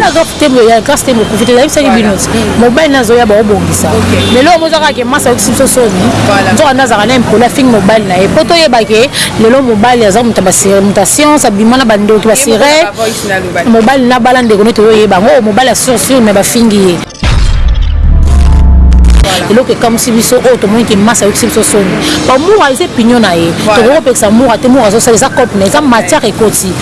grâce te grâce te mokufi te nayebisaki bino mobali nde azoya baobongisa mais lelo moza kaka ke masi ayokisi biso soni nzoka nde azalaka na impoli afingi mobali na ye mpo toyeba ke lelo mobali aza moto ya science abima na bandoki basire mobali nabala ndeko nde toyoyeba yango oyo mobali ya sur sur mais bafingi ye eloko ekamwisi biso oyo tomoni ke masa ayokisi biso soni bamura eza epinio na ye tokoki kopekisa mura te mura azosala eza cope na eza matière ekoti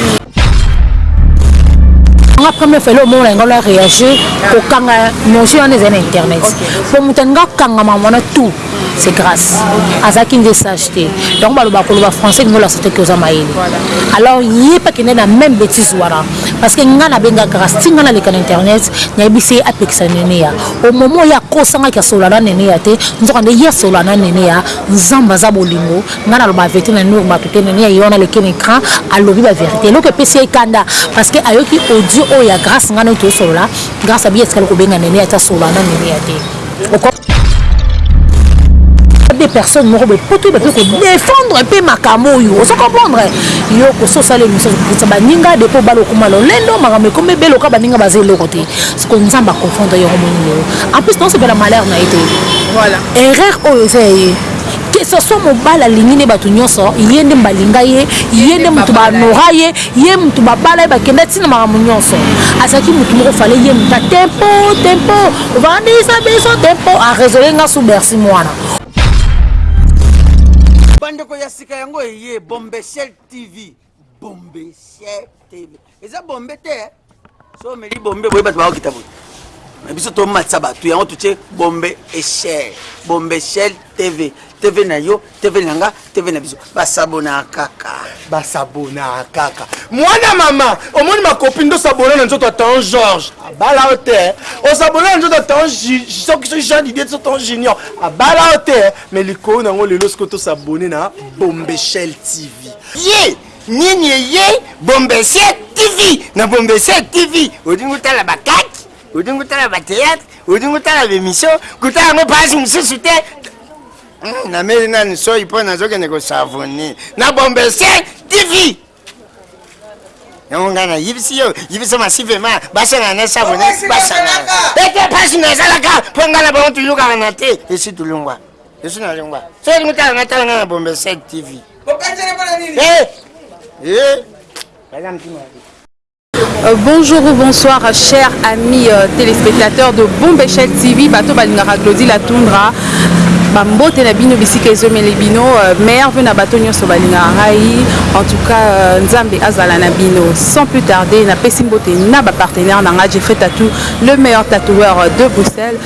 nga première fois elomona yango na réagir kokanga notion wana eza na internet po moto alinga kangama wana tout c'est grace azalaki nde sage te yango baloba koloba français lingo olasa te ke oza mayele alors ye mpe akende na même bétise wana parce que ngai nabenga grace ti ngai naleka na internet nayebisi ye apekisa neneya au moment oyo akosangaki asolola na neneya te nzoka nde ye asolola na neneya nzambe aza bolingo ngai naloba verité na nour bato te neneya ye wana aleki na écran alobi baverité eloko epesi ye kanda parce que ayoki audio oyo ya grace ngai nai tosolola grace abi etikali kobenga neneya te asolola na neneya te des personnes moko boye po toyeba mpe kodefendre mpe makambo oyo ozo comprendre yo kososala emission okokitisa baninga depo obala okoma lolendo makambo ekomi ebele oka baninga baza eloko te siko nzambe akonfondre yango monini oyo en plus naosepela malheur na ye te voilà erreur oyo eza ya ye que ce soit mobali alingi nde bato nyonso ye nde balinga ye ye nde moto banora ye Ye mutu ba bala ye ba kenda ti na makambo nionso azalaki mutu moko fallait ye mutu a tempo tempo vandisa biso tempo a resoler nga sous bercy muana Bandeko ya sika yango eye Bombeshell TV. Bombeshell TV. Eza bombe te eh. so omeli bombe boye bato bakokita boye na biso tomatisa bato yango totie bombe echel bombe echel tv tv na yo tv na nga tv na biso basabona kaka basabona kaka mwana mama omoni makopi nde osabona na nzoto atan george abala yo te osabona na nzoto atan soki so jean didie so tan junior abala yo te me likolo na yango lelo soki tosabone na bombe echel tv ye yeah! Nini eye Bombesia TV na Bombesia TV odingi otala ba kaki odingi otala ba théâtre odingi otala ba émission kotala yango page mosusu te hmm, nameli nani soyi mpo nazokende kosavoni na Bombesia TV yango ngai nayebisi yo yebisa masivema basangana na savoni basangana ete page nazalaka mpo ngai na bango toyokana na te esi tolongwa Je suis na lingua. Soki olingi tala nga tala nga na Bombe 7 TV. Bokatele pona nini? Eh! Eh! Baza mtima ya Euh, bonjour ou bonsoir, chers amis euh, téléspectateurs de Bombechel TV, Bato Balingara Claudie Latundra. bambote na bino bisika ezomeli bino euh, mare mpe na bato nyonso balingaka ngai en tout cas euh, nzambe azala na bino sans plus tarder napesi mbote na bapartenaire na ngai jeffrey tatou le meilleur tatoueur de bruxelles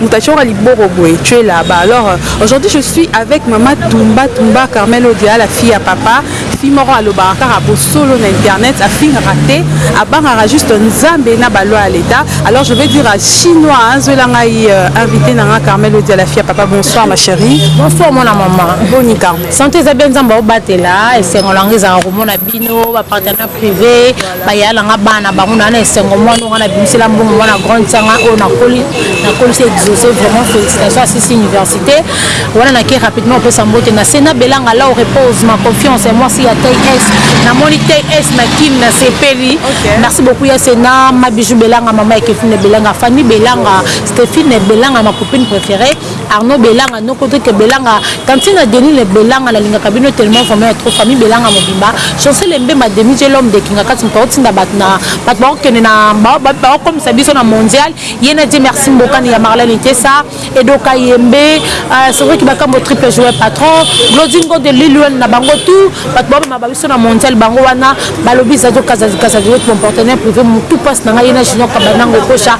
Moto atioka liboko boye tu es là bas alors aujourd'hui je suis avec mama tumba tumba carmel odia la fille ya papa fille moko alobaka kaka bosolo na internet afingaka te abangaka juste nzambe na ba loi ya leta alors je vais dire à chinois azuela ngai euh, invité na nga carmel odia la fille ya papa bonsoir ma chérie bonsoir mwana mama boni carmel santé eza bien nzambe aobatela esengo na ngai ezalaka komona bino ba partenaire privé Baya na nga bana bango na na esengo mwana oyo nga na bimisela mbongo mwana grande sanga oyo nakoli nakolisi exauce vraiment félicitation asisi université wana nake rapidement opesa mbote na se na belanga lao repose ma confiance ya mwasi ya ts namoni ts na kim na sepeli merci beaucoup ya se na mabiju belanga mama ya kefine belanga fanny belanga stéphine belanga ma copine préférée Arnaud belanga noko tete belanga tantine adeline belanga nalingaka bino tellement vraiment ya trop famille belanga mobimba chancel embemba demi je l'homme de kinga kati moto aotinda bato na bato baokende na baokomisa biso na mondial ye na die merci mbokani ya marlene itesa edoka yembe euh, c'est vrai ki bakambo triple joueur patron glodingo de liluen na bango tout bato baomema babiso na mondial bango wana balobi zado kazazi kazazi wet mon partenaire privé motu pasi na ngai ye na junior kabanango kosha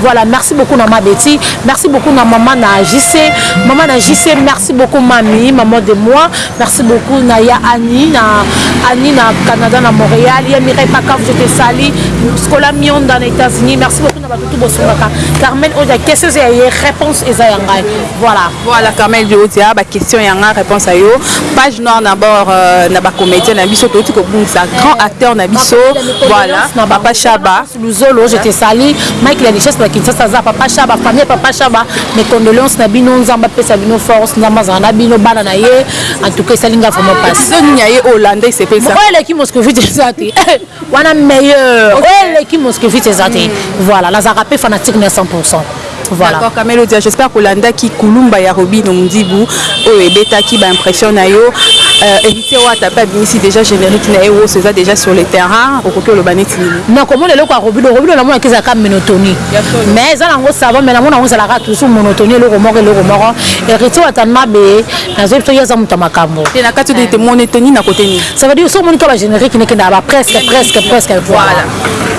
Voilà merci beaucoup na ma Betty merci beaucoup na maman na JC maman na JC merci beaucoup mami maman de moi merci beaucoup na ya Annie na Annie na Canada na Montréal ya Mireille Pakaf je te salie Scola Mionda na États-Unis merci beaucoup na bato tout bosungaka Carmen Odia question eza ya ye réponse eza ya ngai voilà voilà Carmen Odia ba question ya ngai réponse ya yo page noire na bord euh, na ba comédien na biso toyoti kobungisa grand acteur na biso voilà papa Shaba Luzolo je te salut Mike la richesse la Kinshasa za papa Shaba famille papa Shaba mes condoléances na bino nzamba pesa bino force nzamba za na bino bana na ye en tout cas salinga vraiment passe zo nya ye Hollande il se pesa moi le qui moscovite zati wana meilleur ouais le qui moscovite zati voilà la zaka pe fanatique na 100% Voilà. D'accord, Camelodia, j'espère que Landa qui Kulumba ya Robino Mudibu, oh, et Beta qui ba impression na yo, euh, héritier wa tapé abimisi déjà générique na ewo c'est ça déjà sur le terrain okoki oloba neti nini na komona eloko ya robino robino na mona kezala ka monotonie mais eza nango sava mais na mona yango ezalaka toujours monotonie eloko moko eloko moko héritier wa tani mabe nazoyebi soki aza moto ya makambo te na kati odete monotonie na kote nini ça veut dire soki omoni ka ba générique nekendaka ba presque presque presque voilà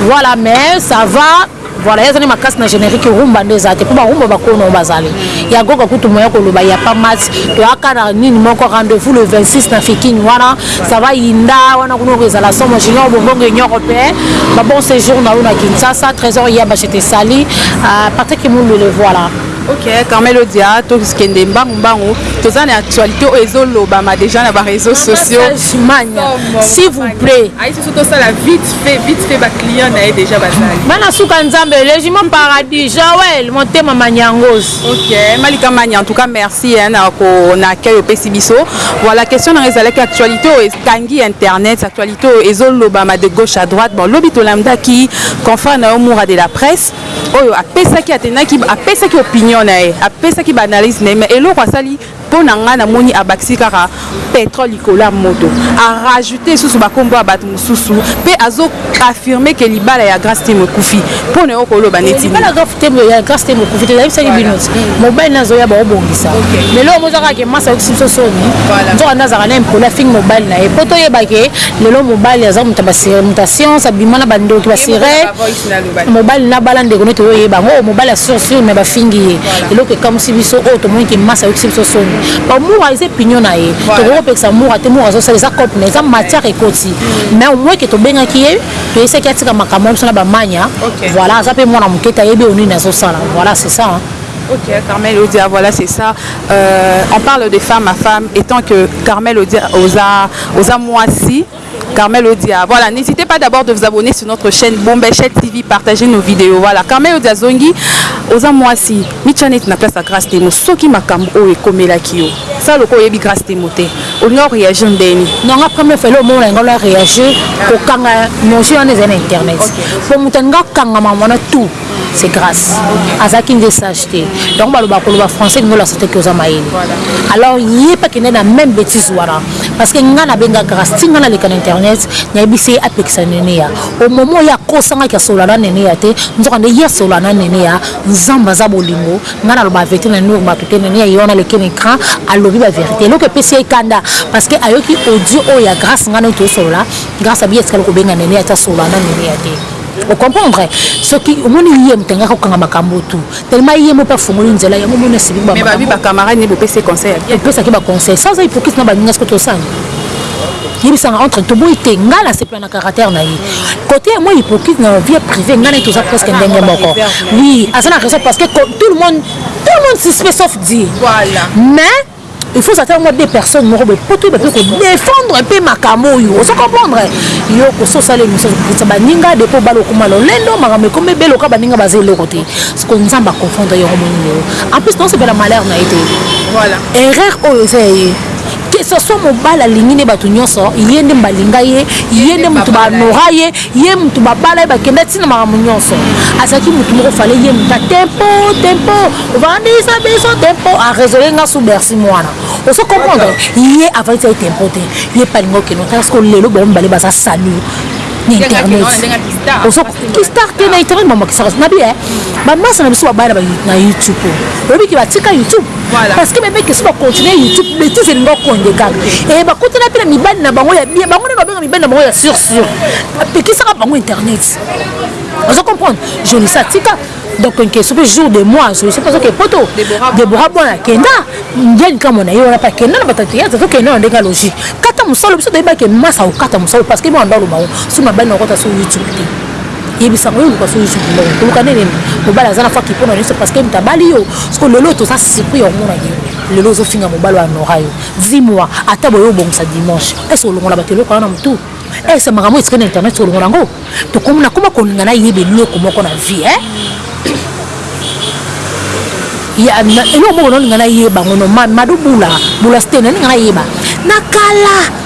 voilà mais ça va Voilà, ya zani makasi na generique rumba nde ezate po ba rumba ba kono bazali. Ya goga kutu moya ko loba ya pa mat to aka na nini moko rendez-vous le 26 na fikin wana ça va inda wana kuno ko zala somo junior bongo ngi nyoko pe ba bon séjour na una Kinshasa trésor ya ba je te sali euh, Patrick Mulu le voilà. Ok, Carmelo Dia, to kende mbangu mbangu, to zani actualité o ezo lobama déjà na ba réseaux sociaux. Manya, s'il vous plaît. Aïe, surtout ça la vite fait vite fait ba client na ye déjà bazali bana suka nzambe légiment paradis joel motema maniangos ok malika mani en tout cas merci hein, na ko na accueil opesi biso voilà question na ezalaki actualité oyo etangi internet actualité oyo ezolobama de gauche à droite bon lobi tolamdaki confrère na yo moura de la presse oyo apesaki atendaki apesaki opinion na ye apesaki baanalyse na ye mais eloko asali Po na nga namoni abakisi kaka petrole likolo ya moto, a rajouter lisusu ba kombo ya batu mususu pe azo affirmer que libala ya Grace Temo ekufi. Po na yo oko loba ndeti nini? Libala ya Grace Temo ekufi te, na yebisaki bino mobali naye azo ya bao bongisa mais eloko moko eza kaka que Mars ayokisi biso soni nzoka nde azalaka na impoli afingi mobali naye po to yeba que lelo mobali aza mutu ya ba science abima na ba ndoki ba sirene Mobali na bala ndeko nde tozo yeba yango oyo mobali ya sur sur mais ba fingi ye eloko ekamusi biso oyo tomoni ke masi ayokisi biso soni bon mura eza epinion na ye tokoki kopekisa mura te mura azo sala eza cope na ye eza matière ekoti mais au moins ke tobengaki ye toyebisaki ye atika makambo na biso na ba mania voilà aza pe mwana muke te ayebi oyo nini azo sala voilà c'est ça hein. Ok, Carmel Odia, voilà c'est ça. Euh, on parle de femme à femme, étant que Carmel Odia, oza, oza moisi, Carmel Odia voilà n'hésitez pas d'abord de vous abonner sur notre chaîne Bombechet TV partager nos vidéos voilà Carmel Odia zongi oza mwasi mitya neti na place ya Grace Temo soki makambo oyo ekomelaki yo sala lokola oyebi Grace Temo te olinga oreagir ndeni non nga première fois elomona yango na reagir kokanga notion wana ezali na internet mpo moto alinga kokangama wana tout c'est grace azalaki nde sage te yango baloba koloba français elingi olakisa te ke oza mayele alors ye mpe akende na même bétise wana parce que ngai nabenga grace ti ngai naleka na internet nayebisi ye apekisa neneya au moment oyo akosangaki asolola na neneya te nzoka nde ye asolola na neneya nzambe aza bolingo ngai naloba verité na nour bato te neneya ye wana aleki na écran alobi baverité eloko epesi ye kanda parce que ayoki audio oyo ya grace ngai nai tosolola grace abi etikali kobenga neneya te asolola na neneya te O comprendre? Soki omoni ye moto alingaka kokanga makambo tout tellement ye moko pe afongoli nzela yango omoni aseki ba makambo. Mais ba camarades naye bopesi ye conseil ya bien? Topesaki ba conseils sans aza hypocrite na baninga sikoyo tosala yebisa nga entre toboyi te nga na sepela na caractère na ye cote ya moi hypocrite na vie privée nga na ye toza presque ndenge moko oui aza na raison parce que tout le monde tout le monde suspect sauf Dieu mais il faut ozala ata mwa deux personnes moko boye mpo toyeba mpe kodefendre mpe makambo oyo ozo comprendre yo kosi osala émission okokitisa baninga depo obala okoma lolendo makambo ekomi ebele oka baninga baza eloko te siko nzambe aconfondre yoko moninga yo en plus naosepela malheur na ye te voilà erreur oyo eza ya ye que ce soit mobali alingi nde bato nyonso ye nde balinga ye ye nde moto banora ye Ye mutu ba bala ye ba kenda ti na makambo nionso azalaki mutu moko fallait ye mutu a tempo tempo vandisa biso tempo a resoler nga sous bercy muana ozo comprendre ye avandisa ye tempo te ye pe alinga okende otala sikoyo lelo bango mibale baza salut na internet ozo ki star te na internet mamakisaka na bien ba masa na biso babaya na youtube oyebi ke batika youtube Voilà. Parce que bébé question ba continuer YouTube bêtise elingo konde kaka. Et ba kotela pe na mibali na bango ya bien bango na babenga mibali na bango ya sur sur. Apekisaka bango internet. Ozo comprendre? Jolisa tika donc nke soki jour de mois azwi soki azoke poto debora bwana akenda ndiani kamo na ye wana mpe akenda na batatu ye azokenda na ndenge ya logique kata mosala biso toyebaki masa okata mosala parce que bwana nda oloba ngo soki mabali na okota so youtube te yebisa ngo yoluka soki suki moko koluka nde nini mobali aza na faki mpo na nyonso parce que moto abali yo soko lelo toza surpris ya komonaki lelo ozofinga mobali ya nora yo dis moi ata boye obongisa dimanche est ce olongola bato eloko wana na motu est ce makambo etikali na internet soko olongola yango tokomi nakoma kolinga nayeba eloko moko na vie eh? eloko moko naolinga nayeba ngo no mado bula bula stene ninga nayeba na kala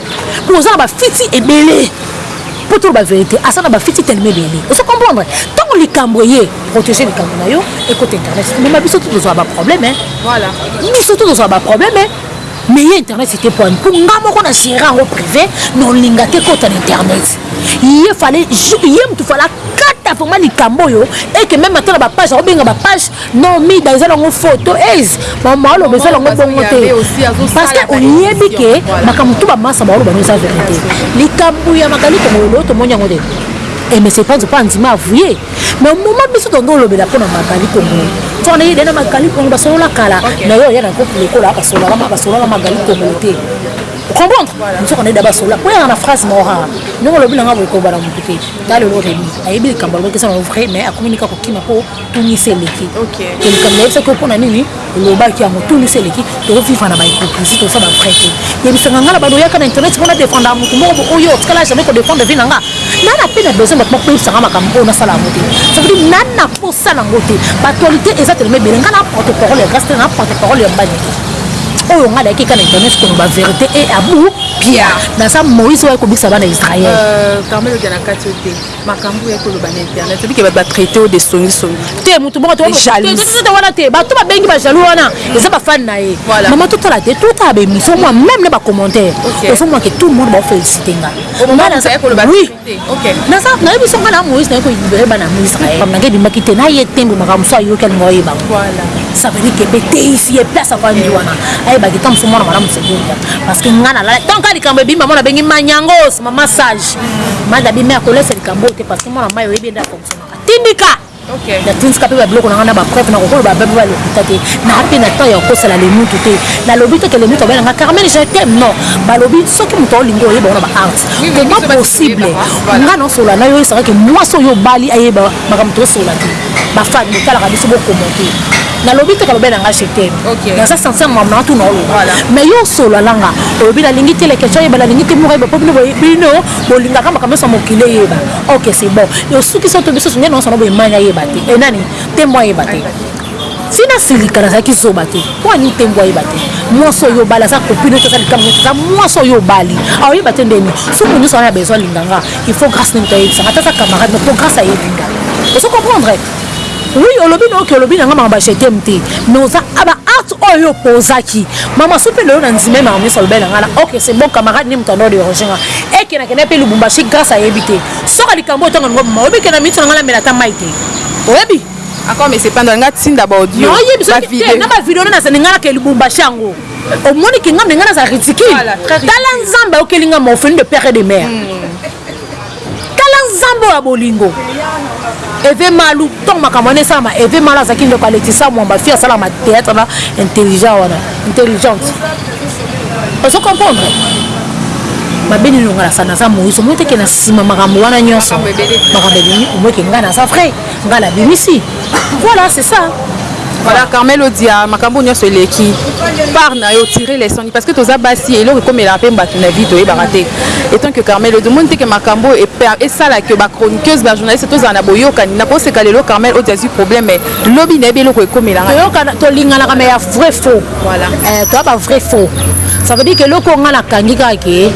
po oza na ba fiti ebele po tolo ba verite aza na ba fiti tellement ebele ozo comprendre ntango likambo eye protéger likambo na yo ekota internet mema biso to tozwa ba problème hein. voilà biso to tozwa ba problème hein. mais ye internet ete po po nga moko na géré yango privé na olinga te kota na internet ye fale ye motu fala kata vraimen likambo oyo eke meme ata na bapage akobenga bapage non mida eza nango faux to eze maoloba eza nango bongo te parceke oyebi ke makambo tu bamasa maoloba no eza verité likambo ya makali tongololo tomoni yango te et eh, monsieur panzo mpo andima avouye mais moma biso tondo olobela mpo na magali kongo to wana yede na magali kongo basolola kala na yo oya na kopi lokola basololama basolola magali kongo te comprendre nzoka na yede basolola mpo yanga na phrase mora ndenge olobi nanga boye kobala motu te tala lelo remi ayebi likambo alobaki eza na vrai mais akomi nika kokima mpo tunisa eleki to likambo nayebisaki yo mpo na nini olobaki yango tunisa eleki tovivre na bahypocrisie toza bavrai te yebisaka ngai na bando oyaka na internet mpo na defendaka motu moko oyo otikala jamais kodefendre vie na nga ngai na mpe na besoin bato bakoyebisaka makambo oyo nasala yango te cavedi ngai na mposa nango te baaktualité eza telema ebele ngai na porte parole ya grâce te na porte parole ya mbani te oyo ngai nayaki eka na internet koloba verité e abu pia naza moïse oyo akobikisa bana israel euh, makambo ya koloba na internet oyebi ke bato batraite o de songisongi te motu moko tote wana te bato babengi bajaloux wana eza bafane na ye mama totala te totala baémission mwa meme na bacommentaire ozomona ke tout le monde baofélicite nga oui nayebi biso nga na moïse naye kolibere bana yango israel pam nanga ebimaki te naye tembo makambo mosusu ayoki alinga oyeba ça veut dire ke mpe teisi ye place afandi wana ayebaki ntango mosusu mwana malamu sekolia parce que nga nalala ntango ka likambo ebimi mama nabengi manyangos mama sage mada bi me akolesa likambo oyo te parce que mwana mai oyebi ende afonctionnaka tindika natindika mpe babiloko na ngai na bapreuve nakokoloba babe ba lokuta te naa mpe na temps ya kokosala lemutu te nalobi te ke lemutu abali na ngai carmen je t'aime non balobi soki moto olingi oyeba wana baarte comment possible ngai naosolola na yo esakaki mwasi oyo obali ayeba makambo toosolola te bafani botalaka biso bokomote nalobi te kalobe na ngai je teme naza sentir mamu na tuna oloba mais yo osolo alanga olobi nalingi te leketio ayeba nalingi te mokayeba po bino bino bolingaka makambo nyonso ya mokili eyeba ok c'est bon osuki so to biso songe na osana boemani ayeba te e nani tembo ayeba te tina silika nazalaki zoba te mpo ani ntembo ayeba te mwasi oyo obali aza kopino te aza likambo nyonso aza mwasi oyo obali aoyeba te ndeni soki nyonso wana ya besoin alinganga il faut grâce nde moto ayebisa nga ata aza camarade no po grâce ayebi nga ozo comprendre oui olobi na oke olobi na nga makambo ya jetem te mais oza aba acte oyo yo opozaki mama so mpe lelo na nzima ye makambo nyonso alobeli na nga na ok c'est bon camarade nde moto ando derange nga eke nakenda mpe lubumbashi grâce ayebi te soka likambo oyo ntango alingo mama oyebi ke na miso na nga namela ata mai te oyebi akoma esepanda nga tinda baodio na bavideo nde nazali nga nake lubumbashi yango omoni kinga me nga naza ridicule tala nzambe ayokeli nga morpheli de père et de mère hmm. tala nzambe oyo ya bolingo eve malu ntango makambo wana esalama eve malu azalaki ndeko ya letisa mwamba fi asalama théâtre na intelligent wana intelligente ozo comprendre mabe nini longa nasala naza moise omoi teke na nsima makambo wana nyonso makambo ebimi omoi ke ngai naza vrai ngai nabimisi Voilà, c'est ça. Voilà, Carmel Odia, makambo nyonso eleki. Par na yo tirer les sons parce que toza basi eloko ekomela pe bato na vie toyebaka te. Etant que Carmel Odia, omoni te que makambo e esala que ba chroniqueuses, ba journalistes tozala na boyokani. Na koseka lelo Carmel Odia azwi problème mais lobi na yebi eloko ekomela ngai. Toyokana, tolinganaka mais ya vrai faux. Voilà. Eh, toya ba vrai faux. Ça veut dire que eloko nga nakangi kaka ke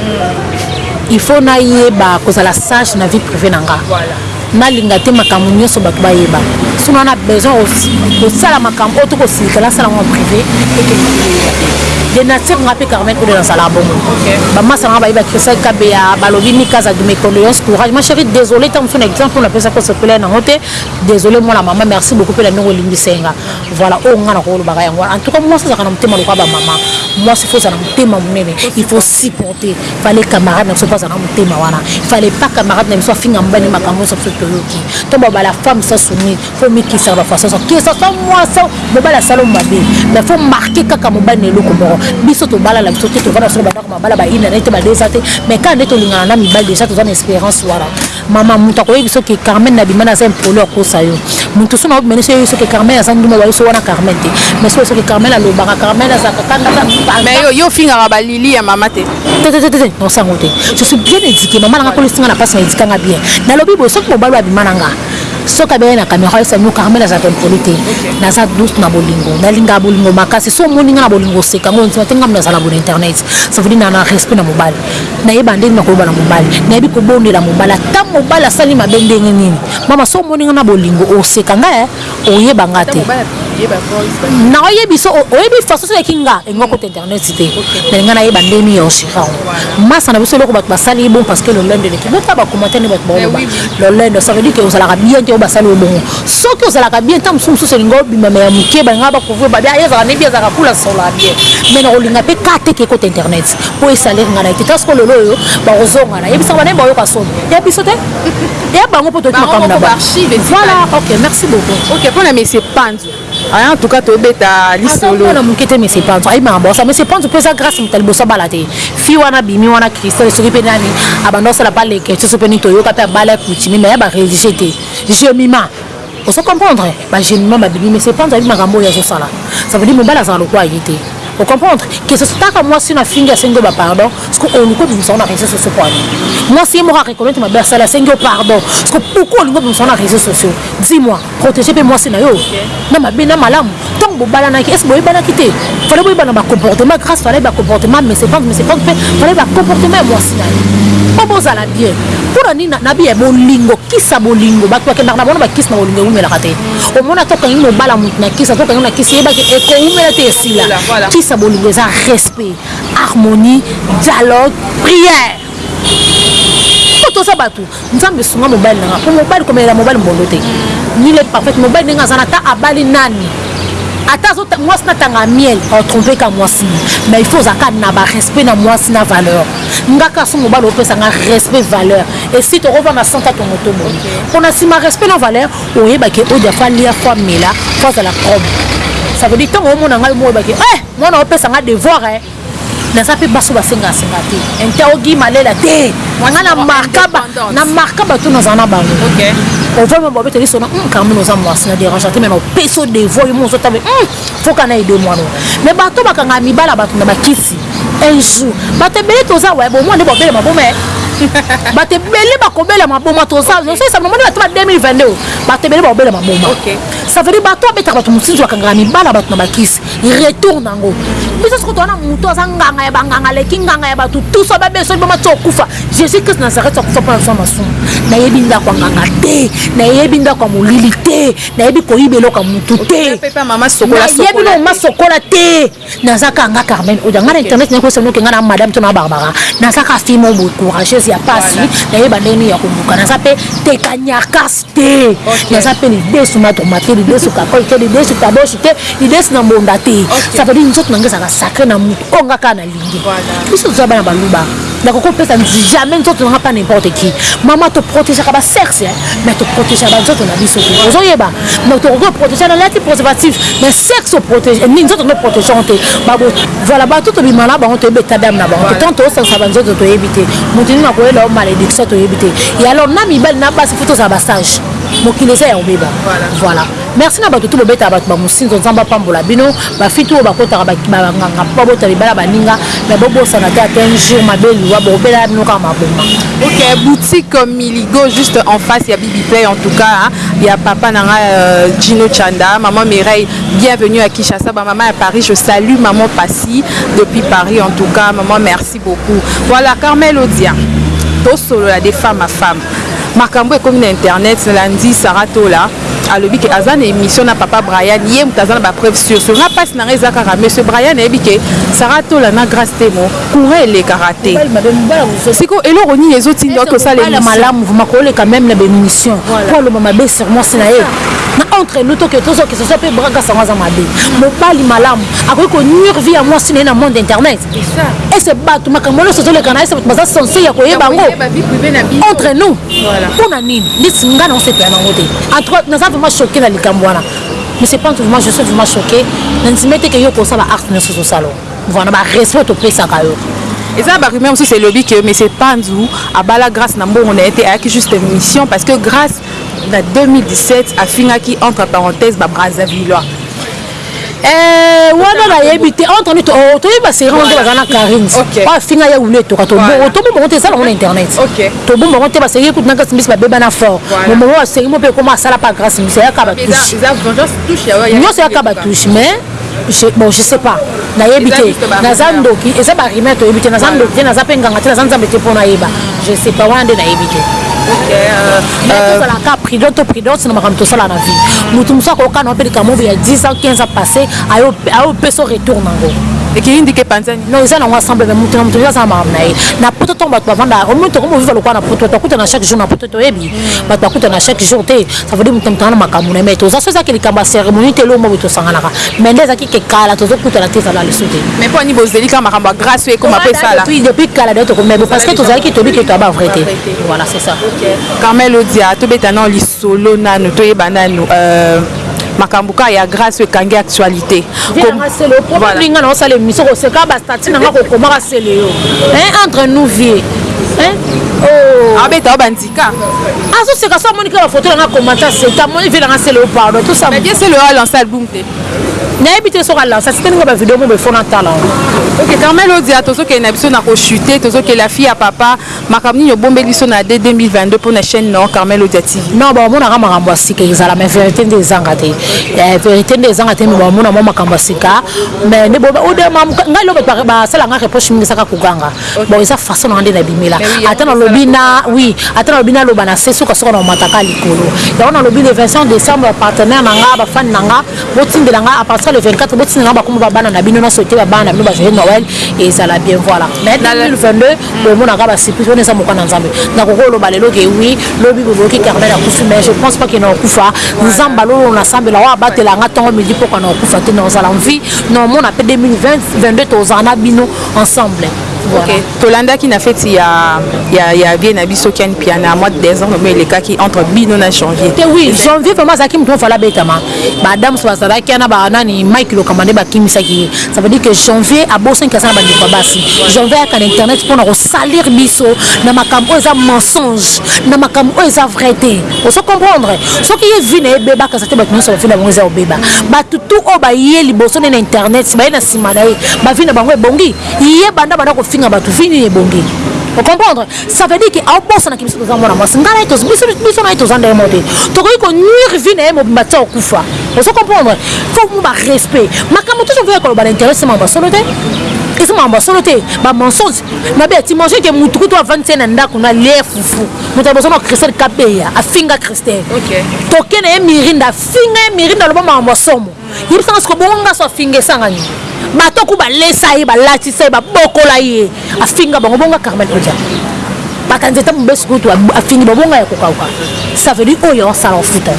il faut nayeba kozala sage na vie privée na nga. Voilà. Nalinga te makambo nyoso bato bayeba. Soki naza na besoin ya kosala makambo oyo to kosilika, nasala yango en prive mpo to moto ayeba te. De nature, nga mpe Carmen Kudo nazalaka bongo. Ba masta na nga bayeba Christelle Kabeya, balobi Mika Azadi, mes condoleances, courage. Ma cherie, desolee tango mosusu na exemple oyo napesaki osepela na yango te. Desolee mwana mama, merci beaucoup mpe na ndenge olimbisaki nga. Voilà, oyo nga nakoki kolobaka yango wana. En tout cas, mwasi azalaka na motema lokola ba mama. Mwasi il faut ozala na motema monene, il faut o supporter. fallait camarade na biso mpo aza na motema wana fallait pas camarade na biso afinga mobali makambo nyonso biso toyoki to babala femme sa soni fo mikisaka bafaçon so que ça soit mwasi mobali asala mabe mais fo marke kaka mobali na eloko moko biso tobala na biso te tovanda biso na bandako mabala baina na ye te badesa te mais kaka nde tolingana na mibali deja toza na espérance wana Maman mutu akoyebi soki Carmen na bima naza impoli akosa yo mutu suna obima niso yebi soki Carmen aza ndumba wayebi so wana Carmen te mais soki soki Carmen alobaka Carmen aza kakanda za mbanga mais yo yo fingaka ba Lily ya mama te te te te te non sango te je suis bien éduqué maman nanga kolisinga na pasi na éduquer nga bien na lobi boye soki mobali wa bima nanga soki abele na caméra yesa no Carmen aza impoli te naza douce na bolingo nalinga bolingo makasi so omoni nga na bolingo seka ngo nzima te nga nazala bon internet ça veut dire na na respect na mobali Nayeba ndenge nini nakoloba na mobali. Nayebi kobondela mobali ata mobali asali mabe ndenge nini. Mama soki omoni nga na bolingo oseka nga eh oyeba nga te naoyebisa oyebi façon osalaki nga elingi okota internet te mais nga nayeba ndenge nini ya oseka yango. Masa na biso eloko batu basali ye bongo parce que lolendo eleki botala ba commentaire nde batu baoloba lolendo ça veut dire que ozalaka bien te oyo basali yo bongo soki ozalaka bien tango mosusu mosusu elingi obima mais ya muke balinga ba couvrir ba bien ye azalaka nde bien azalaka cool asololaka bien mais nakolinga pe ka te ke ekota internet po e salir nga na ye te ta siko lelo oyo bako zonga na yebisa bana ba yoka soni ya biso te ya bango po toki makambo na ba voilà ok merci beaucoup ok pona monsieur panzu aya en tout cas to beta lisolo na muke te monsieur panzu ayi makambo sa monsieur panzu pesa grâce mutali bosa bala te fi wana bimi wana christelle soki pe nani abanda osala pa leke soso pe ni toyoka pe abala kutimi mais ya ba religieux te je mima Ozo comprendre? Ba genement ba bimi mais ce panza ayebi makambo oyo azo sala ça veut dire mobali azala lokola ye te o comprendre que ce soit kaka mwasi oyo afingi asengi yo ba pardon ce que oluki obimisa yango na reseaux sociaux pona nini? Mwasi ye moko a reconnaitre mabe asali asengi yo pardon ce que pourquoi olingi obimisa yango na reseaux sociaux? Dis moi proteger pe mwasi nayo na mabe na malamu. Tango bobalanaki est ce boyebanaki te? Fallait boyebana ba comportement grace fallait ba comportement mais c'est pas mais c'est pas pe fallait ba comportement ya mwasi na ye po bozala bien pona nini na biye bolingo kisa bolingo bato bakendaka na bona bakisi na bolingo ewumelaka te omona ata okangi mobala moto na kisi ata okangi na kisi yebaki ekowumela te esila kisa bolingo eza respect harmonie dialogue prière po toza bato Nzambe sunga mobali nanga po mobali komelela mobali mbondo te nul est parfait mobali ndenge aza na ata abali nani ata mwasi natanga miel atrompe ka mwasi mais il faut ozalaka na barespect na mwasi na valeur nga kaka so mobali opesa nga respect valeur esi tokovanda santa tongo to boye mpo na nsima respect na valeur oyebake odia fo alia fo amela fo azala probe ça veut dire ntango omona ngai omoyebake e eh, mwana opesa nga devoir eh. naza mpe basi oyo basengasenga te interrogi malela te nga na markaba na markaba to nazala na bango ovama babeteli sona hmm, carmine oza mwasi na dérange te me na opesi odevoir yo mo ozotabe hmm, foka na ede mwana me bato bakanga mibala bato na bakisi un jour bato ebele toza waye bomwa nde babele maboma eh. bato ebele bakobela maboma tozaosalisa mama bato ba 2022 bato ebele bakobela maboma ça veut dire bato abetaka bato mosusu bakangaka mibala bato na bakisi retour nango biso soko towana moto aza nganga ya banganga aleki nganga ya bato tuso babe soki bamati okufa jésus christ nazareth akufa mpo nazwa masumu nayebi ndako ya nganga te nayebi ndako ya molili te nayebi koyiba eloko ya motu te nayebi nao masokola te naza kaka nga carmen oda nga na internet naye koyesa noke nga na madame to na barbara naza kaka fimo boye courageuse ya pasi nayeba ndenge nini ya koluka naza mpe tekanyarkas te naza mpe lidesu matoma te lidesu kakoi te lidesu taboshi te lidesu na mbonda te savadi nzoto na ngai ezalaka sacre na moto oyo nga kaka nalingi biso toza bana baluba nakoki kopesa jamais nzoto na nga pa n'importe qui mama toprotegeaka basexe mais toprotegea banzoto na biso te ozoyeba donc tokoki oprotegea nalati préservatif mais sexe oprotege eh, nini nzoto no protegeant te babo voilà bato tobima na bango toyebi état d'âme na bango te tant tosangisa banzoto toyebi te moto nini akoyela yo malédiction toyebi te ya alors na mibali na basi faut tozala ba sage mokili eza ya obeba voilà merci na bato tu bobetaka bato bamosinzo nzambe apambola bino bafiti oyo bakotaka banganga mpo babota libala baninga me bobosana te ata un jour mabe liwa bokobelaya bino kaka maboma ok boutique miligo juste en face ya bibi play en tout cas ya papa na nga euh, gino chanda maman mireille bienvenue à kinshasa bamama ya paris je salue maman pasi depuis paris en tout cas maman merci Merci beaucoup voilà Carmel odia tosolola de femme à femme makambo ekomi na internet na landi Sarah tola alobi ke aza na emission na papa Brian ye moto aza na ba preuve sur sur nga pasi na nga eza kaka monsieur Brian ayebi ke Sarah tola na Grace Temo courant elekaka te siko eloko nini ezotinda oke osala emission malamu vraiment koleka meme na ba emission po aloba mabe sur mwasi na ye na entre nous toke tozo que ce soit pe bras gasanga aza mabe mobali malamu akoki ko nuire vie ya mwasi na ye na monde internet ese bato makambo nyonso ezoleka na ese bato baza sense ya koyeba yango entre nous mpo na nini ndeti ngai naosepela nango te en tout cas naza vraiment choqué na likambo wana monsieur pantu vraiment je suis vraiment choqué na ndimi ete ke yo kosala baarte nyonso ozosala voilà barespect topesaka yo eza barumeur mosusu elobi ke monsieur panzu abala grâce na mbongo na ye te ayaki juste mission parce que grâce na 2017 afingaki entre parenthèse babrazavillois Eh, wana nayebi te entre nous oh, toyebi baseri wana baza na carine oyo afinga ye wule etoka tobongo tobomba yango te eza nango na internet tobomba yango te baseri ye kutu na grâce mbisi babeba na fort momomo baseri mo mpe ekoma asala mpa grâce mbisi ayaka batushe nyonso ayaka batushe mais bon je sais pas nayebi te naza ndoki eza barime toyebi te naza ndoki te naza mpe nganga te naza nzambe te mpo nayeba Je sais pas, wana nde nayebi te. Ok. Euh, euh, tozala kaka prudent to prudence na makambo tosala na vie. Moto mosusu akoyoka na mpe likambo oyo ya 10 ans 15 ans passé ayopesa retour na yango. ekei ndike epanzani non eza nango ensemble me moto na moto aza na makambo na ye na poto ntango bato bavanda omi tokomi ovivre lokola na poto tokuta na chaque jour na poto toyebi bato bakutana chaque jour te ça veut dire moto motanga na makambo na ye mais toza so ezaki likambo ya cérémonie te elombo boye tosanganaka mais nde ezaki ke kala tozokutana te ezala lisu te mais mpo ani bozeli kaka makambo ya grâce oyo ekoma mpe esala depuis kala de toko mais parce que tozalaki toyebi ke toyaba vrai te voilà c'est ça carmel odia tobeta nao lisolo nanu toyeba nanu euh, makambo kaka ya grace oyo ekangi actualité nga naosala émission koseka bastati nanga kokomaka seleo entre nous vie oh. abeta bandika azoseka so amoniki bafoto nanga komanta seta amoni vie nanga seleo pardon tosaseleo alance album te nayebi te soki alansa site ndenge bavideo mo befona tala ok carmel odia tozokende na biso na kochute tozokela fille ya papa Makambo nini obombeli biso na de 2022 pona chaine noo Carmel Odia TV? Non ba monaka makambo ya sika ezala mais verite nde ezanga te eh verite nde ezanga te mais ba mona mua makambo ya sika mais nde boyeba oyo ngai eloko ba ba sala nga reproche mingi eza kaka ko ganga bon eza façon na nga nde na bimela ata na lobi na oui ata na lobi na loba na se suka suka na omata ka likolo yango na lobi le 25 décembre partenaire na nga ba fan na nga bo tindela nga à partir le 24 bo tindela nga ba kombo ba bana na bino na sauter ba bana na bino ba joyeux Noël ezala bien voilà mais 2022 Bomona ka ba surprise wana eza mokana nzambe na koko oloba lelo ke oui lobi boboki carmel akufi mais je pense pas ke na okufa nzambe alolo na sambela wa abatela nga tongo midi pokwa na okufa te na ozala mvi na omona pe 2020 22 tozala na bino ensemble Okay. tolandaki na feti ya, ya, ya vie na biso kiani piana mois de décembre mo elekaki entre bino na janvier te oui janvier vraiment azalaki moto mofala abetama ba adams bazalaki na ba nani mike lokamba nde bakimisaki ye ça veut dire que janvier abosani kasa na bandeko ya basi janvier ayaka na internet mpona kosalir biso na makambo oyo eza mensonge na makambo oyo eza vrai te ozo comprendre soki ye vi na ye beba kasa te bato nyonso bavi na bango eza kobeba bato tu oyo baye liboso nde na internet baye na nsima na ye bavi na bango ebongi ye banda banda kofinga bato vi nini ebongi ocomprendre ça veut dire que abosana ki biso toza mwana mwasi ngai naye biso naye toza ndenge moko te tokoki konuire vie na ye mobimba ti okufa ozo comprendre fo mo barespect makambo tozo voya koloba na internet se makambo ya solo te eza makambo ya solo te bamensonge mabe ya timagine ke motu kutu avandisi ye na ndako na lie fufu moto ya bozana christelle kabeya afinga christelle toke na ye mirinda afinga ye mirinda aloba makambo ya somo yebisa nga siko bongo nga so afinga esanga nini bato ku balesa ye balatisa ye babokola ye afinga bango bonga carmel odia bata nzete mobesu kutu afingi babonga ya kokauka ça veut dire oyo osala ofuta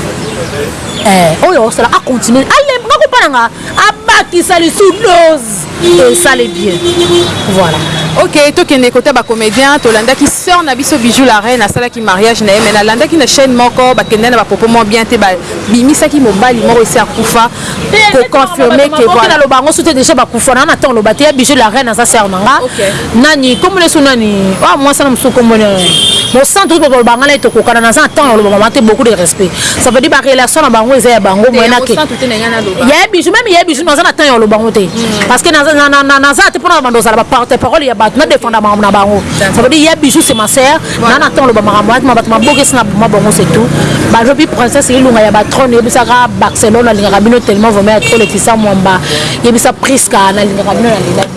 eh, oyo osala acontinue alemba kopana nga abakisa lisusu dose esali bien voilà. Ok tokende kota ba comedien tolandaki sœur na biso Bijou la reine asalaki mariage na ye mais nalandaki na chaîne moko bakendaki na ba propos moko bien te babimisaki mobali moko esi akufa ko confirme que voilà naloba yango soki te dejà bakufa naza na temps oloba te ya Bijou la reine aza sœur na nga nani kombo na biso nani ah, mwasi na mosusu kombo na mosantu okoki koloba ngai na ye tokokana naza na ntango ya koloba mama te beaucoup de respect ça veut dire barelation na bango eza ya bango moyenake ya bisu meme ya bisu naza na ntango ya koloba yango te hmm. parce que naza te mpona banda ozala baporte parole ya bato na defenda makambo na bango ça veut dire ya bisu c'est ma sœur naza na ntango koloba makambo atima bato mabokesi na boma bango c'est tout balobi princesse elunga ya batrone yebisaka barcelone alingaka bino tellement vraimen ya trop letisa mwamba yebisa prisca nalingaka bino na lila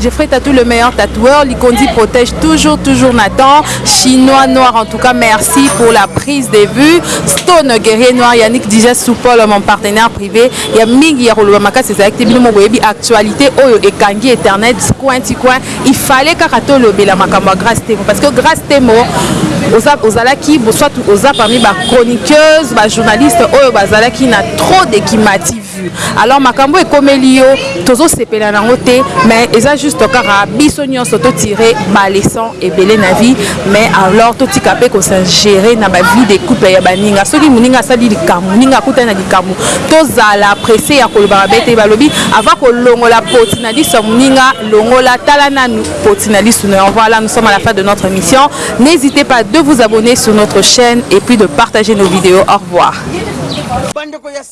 Jeffrey Tatou le meilleur tatoueur, Likondi protège toujours toujours Nathan, chinois noir en tout cas merci pour la prise de vue, Stone guerrier noir, Yannick Dija Soupol mon partenaire privé, ya mingi ya koloba makasi ezalaki te bino moko boyebi actualité oyo ekangi internet coin ti coin, il fallait kaka tolobela makambo ya Grace Temo parce que Grace Temo oza ozalaki soit oza parmi ba chroniqueuses ba journalistes oyo bazalaki na trop de kimati vu alors makambo ekomeli yo tozo sepela na ngo te mais eza juste kaka biso nionso to tirer ba leçons ebele na vie mais alors to tika pe ko s'ingérer na ba vie des couples ya baninga soki muninga asali likambo muninga akuta na likambo to zala pressé ya ko loba ba te balobi avant ko longola poti na liso muninga longola tala na nous poti na liso na voilà nous sommes à la fin de notre émission n'hésitez pas de vous abonner sur notre chaîne et puis de partager nos vidéos au revoir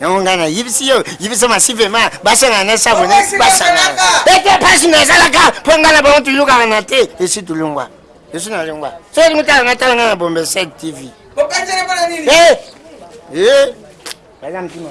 yango ngai nayebisi yo yebisa masivema basangana na sabone basangana ete mpasi nazalaka mpo ngai na bango toyokaka na te esi tolongwa esi nalongwa soki lingi tala natala ngai na bombe 7 tv eh, eh. baza mtima